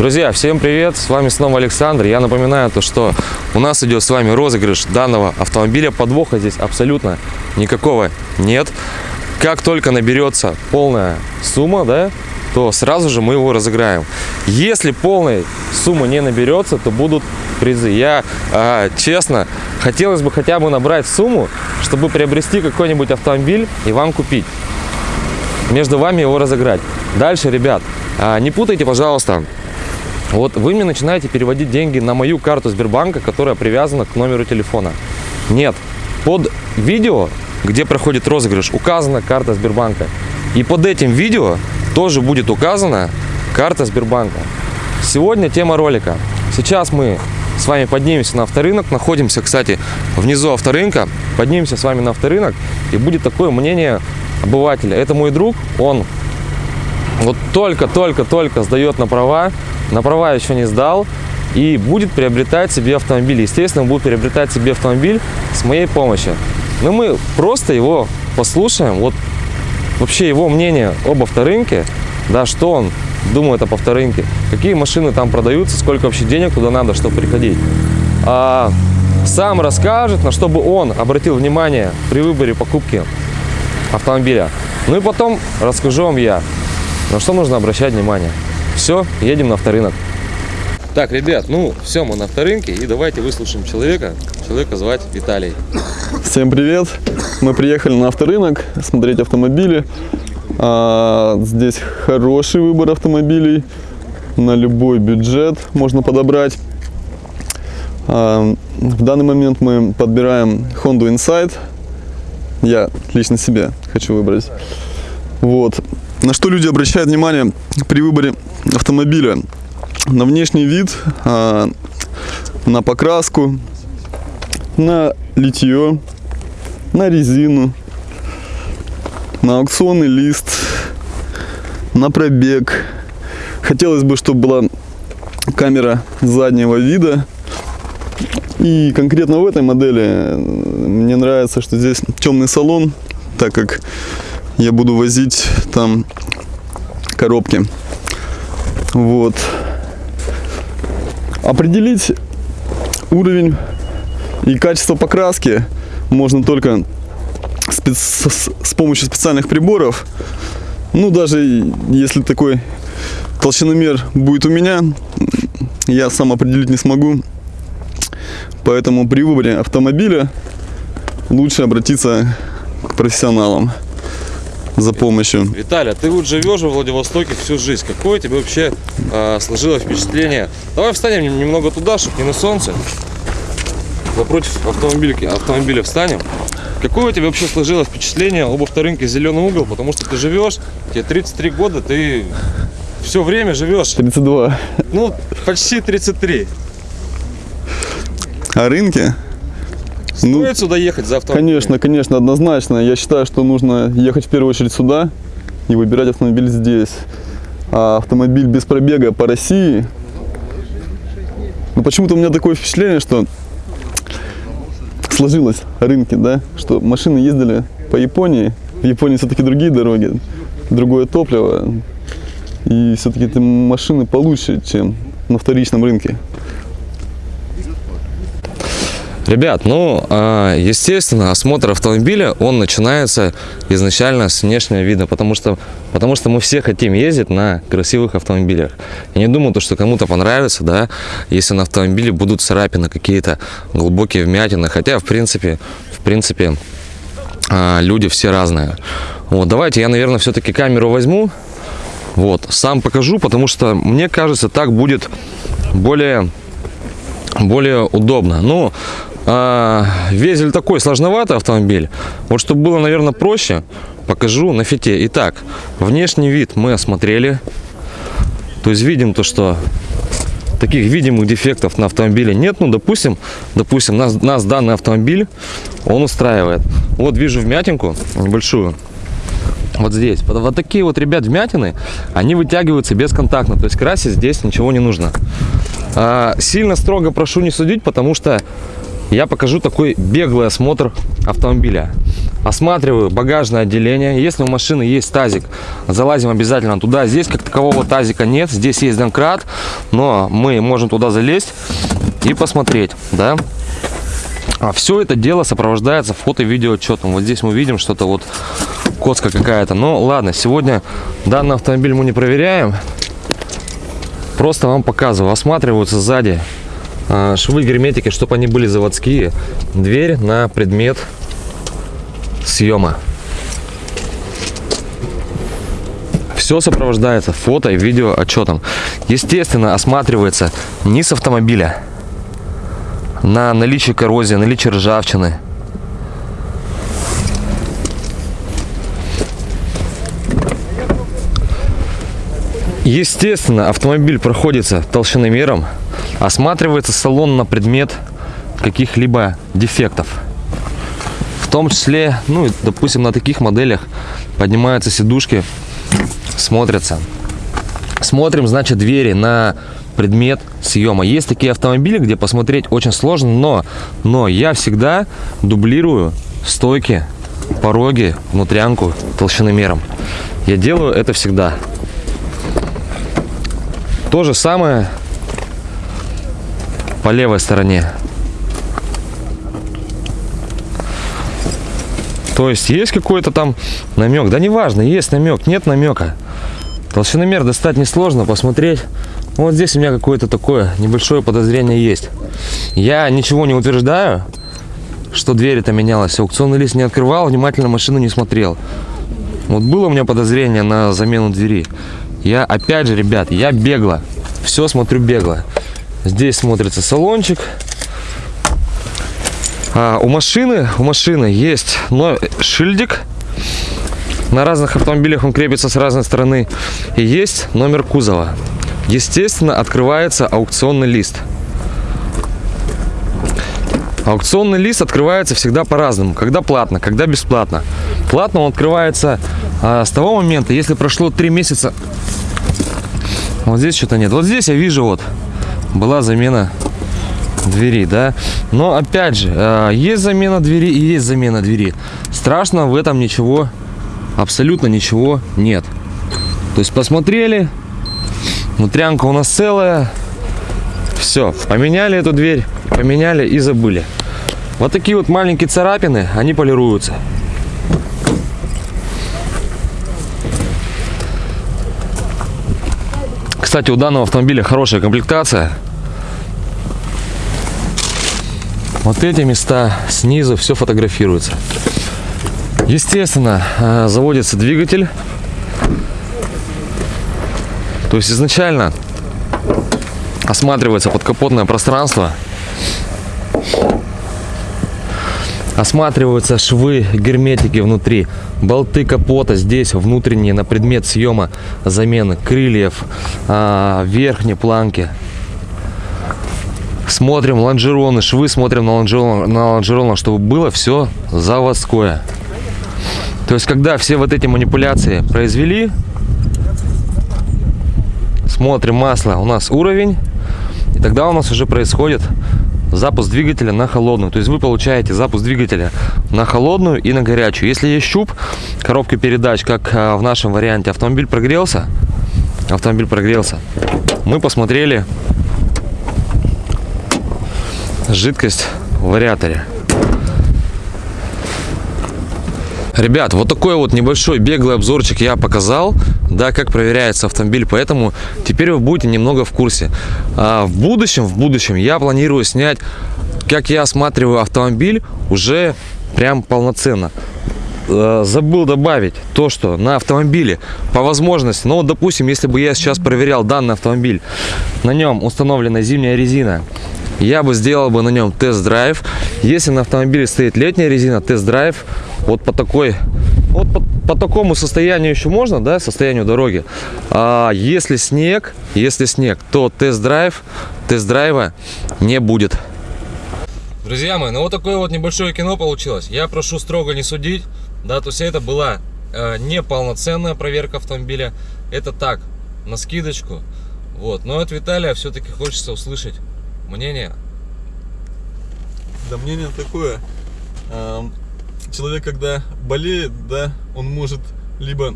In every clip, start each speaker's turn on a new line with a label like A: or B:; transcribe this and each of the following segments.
A: Друзья, всем привет! С вами снова Александр. Я напоминаю то, что у нас идет с вами розыгрыш данного автомобиля. Подвоха здесь абсолютно никакого нет. Как только наберется полная сумма, да, то сразу же мы его разыграем. Если полной суммы не наберется, то будут призы. Я, э, честно, хотелось бы хотя бы набрать сумму, чтобы приобрести какой-нибудь автомобиль и вам купить. Между вами его разыграть. Дальше, ребят, э, не путайте, пожалуйста, вот вы мне начинаете переводить деньги на мою карту Сбербанка, которая привязана к номеру телефона. Нет, под видео, где проходит розыгрыш, указана карта Сбербанка. И под этим видео тоже будет указана карта Сбербанка. Сегодня тема ролика. Сейчас мы с вами поднимемся на авторынок. Находимся, кстати, внизу авторынка. Поднимемся с вами на авторынок. И будет такое мнение обывателя. Это мой друг, он вот только-только-только сдает на права. На права еще не сдал. И будет приобретать себе автомобиль. Естественно, будет приобретать себе автомобиль с моей помощью. Но мы просто его послушаем. Вот вообще его мнение об авторынке, да, что он думает об авторынке, какие машины там продаются, сколько вообще денег туда надо, чтобы приходить. А, сам расскажет, на что бы он обратил внимание при выборе покупки автомобиля. Ну и потом расскажу вам я, на что нужно обращать внимание. Все, едем на авторынок. Так, ребят, ну все, мы на авторынке, и давайте выслушаем человека. Человека звать Виталий.
B: Всем привет! Мы приехали на авторынок смотреть автомобили. А, здесь хороший выбор автомобилей на любой бюджет можно подобрать. А, в данный момент мы подбираем Honda Insight. Я лично себе хочу выбрать. Вот. На что люди обращают внимание при выборе автомобиля? На внешний вид, а, на покраску, на литье, на резину, на аукционный лист, на пробег. Хотелось бы, чтобы была камера заднего вида. И конкретно в этой модели мне нравится, что здесь темный салон, так как я буду возить там коробки. Вот. Определить уровень и качество покраски можно только с, помощью специальных приборов. Ну, даже если такой толщиномер будет у меня, я сам определить не смогу. Поэтому при выборе автомобиля лучше обратиться к профессионалам за помощью.
A: Виталий, а ты вот живешь во Владивостоке всю жизнь. Какое тебе вообще э, сложилось впечатление? Давай встанем немного туда, чтобы не на солнце. Напротив автомобильки, автомобиля встанем. Какое у тебя вообще сложилось впечатление об авторынке «Зеленый угол»? Потому что ты живешь, тебе 33 года, ты все время живешь.
B: 32.
A: Ну, почти 33.
B: О рынке?
A: Стоит ну, сюда ехать за автомобилем?
B: Конечно, конечно, однозначно. Я считаю, что нужно ехать в первую очередь сюда и выбирать автомобиль здесь. А автомобиль без пробега по России... Ну, почему-то у меня такое впечатление, что сложилось рынки, да, что машины ездили по Японии. В Японии все-таки другие дороги, другое топливо. И все-таки эти машины получше, чем на вторичном рынке.
A: Ребят, ну, а, естественно, осмотр автомобиля, он начинается изначально с внешнего вида, потому что, потому что мы все хотим ездить на красивых автомобилях. Я не думаю, то, что кому-то понравится, да, если на автомобиле будут царапины какие-то, глубокие вмятины, хотя, в принципе, в принципе, а, люди все разные. Вот, давайте я, наверное, все-таки камеру возьму, вот, сам покажу, потому что, мне кажется, так будет более более удобно. Ну, а, Везель такой сложноватый автомобиль. Вот чтобы было, наверное, проще, покажу на фите. Итак, внешний вид мы осмотрели. То есть видим то, что таких видимых дефектов на автомобиле нет. Ну, допустим, допустим, нас, нас данный автомобиль, он устраивает. Вот вижу вмятинку небольшую. Вот здесь. Вот, вот такие вот, ребят, вмятины, они вытягиваются бесконтактно. То есть красить здесь ничего не нужно. А, сильно строго прошу не судить, потому что я покажу такой беглый осмотр автомобиля. осматриваю багажное отделение. Если у машины есть тазик, залазим обязательно туда. Здесь как такового тазика нет, здесь есть домкрат, но мы можем туда залезть и посмотреть, да. А все это дело сопровождается фото-видеоотчетом. Вот здесь мы видим что-то вот коцка какая-то. Но ладно, сегодня данный автомобиль мы не проверяем. Просто вам показываю. Осматриваются сзади швы герметики, чтобы они были заводские. Дверь на предмет съема. Все сопровождается фото и видео отчетом. Естественно, осматривается с автомобиля на наличие коррозии, наличие ржавчины. Естественно, автомобиль проходится толщиномером, осматривается салон на предмет каких-либо дефектов. В том числе, ну, допустим, на таких моделях поднимаются сидушки, смотрятся. Смотрим, значит, двери на предмет съема. Есть такие автомобили, где посмотреть очень сложно, но, но я всегда дублирую стойки, пороги, внутрянку толщиномером. Я делаю это всегда. То же самое по левой стороне. То есть есть какой-то там намек. Да неважно, есть намек, нет намека. Толщиномер достать несложно, посмотреть. Вот здесь у меня какое-то такое небольшое подозрение есть. Я ничего не утверждаю, что дверь это менялась. Аукционный лист не открывал, внимательно машину не смотрел. Вот было у меня подозрение на замену двери. Я, опять же, ребят, я бегло. Все смотрю бегло. Здесь смотрится салончик. А, у машины, у машины есть но шильдик. На разных автомобилях он крепится с разной стороны. И есть номер кузова. Естественно, открывается аукционный лист. Аукционный лист открывается всегда по-разному. Когда платно, когда бесплатно. Платно он открывается а, с того момента, если прошло 3 месяца вот здесь что-то нет. Вот здесь я вижу вот была замена двери, да. Но опять же, э, есть замена двери и есть замена двери. Страшно в этом ничего, абсолютно ничего нет. То есть посмотрели, внутрянка у нас целая. Все, поменяли эту дверь, поменяли и забыли. Вот такие вот маленькие царапины, они полируются. Кстати, у данного автомобиля хорошая комплектация. Вот эти места снизу все фотографируется. Естественно, э, заводится двигатель. То есть изначально осматривается подкапотное пространство. Осматриваются швы, герметики внутри, болты капота здесь внутренние на предмет съема замены крыльев, а, верхней планки. Смотрим лонжероны, швы смотрим на лонжерон, на лонжеронах, чтобы было все заводское. То есть, когда все вот эти манипуляции произвели, смотрим масло, у нас уровень, и тогда у нас уже происходит запуск двигателя на холодную. То есть вы получаете запуск двигателя на холодную и на горячую. Если есть щуп коробки передач, как а, в нашем варианте, автомобиль прогрелся, автомобиль прогрелся, мы посмотрели жидкость в вариаторе. Ребят, вот такой вот небольшой беглый обзорчик я показал, да, как проверяется автомобиль, поэтому теперь вы будете немного в курсе. А в будущем, в будущем я планирую снять, как я осматриваю автомобиль уже прям полноценно. А, забыл добавить то, что на автомобиле по возможности, ну, допустим, если бы я сейчас проверял данный автомобиль, на нем установлена зимняя резина, я бы сделал бы на нем тест-драйв. Если на автомобиле стоит летняя резина, тест-драйв вот по такой вот по, по такому состоянию еще можно да состоянию дороги. А если снег если снег то тест-драйв тест-драйва не будет. Друзья мои ну вот такое вот небольшое кино получилось. Я прошу строго не судить. Да то есть это была э, неполноценная проверка автомобиля. Это так на скидочку. Вот. Но от виталия все-таки хочется услышать мнение
B: да мнение такое человек, когда болеет, да, он может либо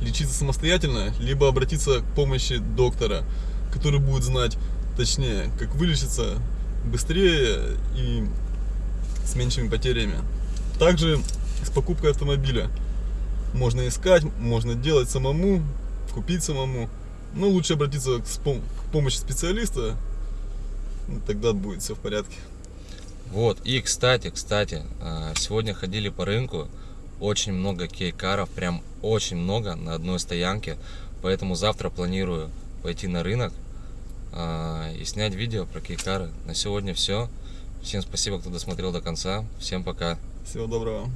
B: лечиться самостоятельно, либо обратиться к помощи доктора, который будет знать точнее, как вылечиться быстрее и с меньшими потерями. Также с покупкой автомобиля можно искать, можно делать самому, купить самому. Но лучше обратиться к, помощи специалиста, тогда будет все в порядке.
A: Вот, и кстати, кстати, а, сегодня ходили по рынку, очень много кейкаров, прям очень много на одной стоянке, поэтому завтра планирую пойти на рынок а, и снять видео про кейкары. На сегодня все. Всем спасибо, кто досмотрел до конца. Всем пока.
B: Всего доброго.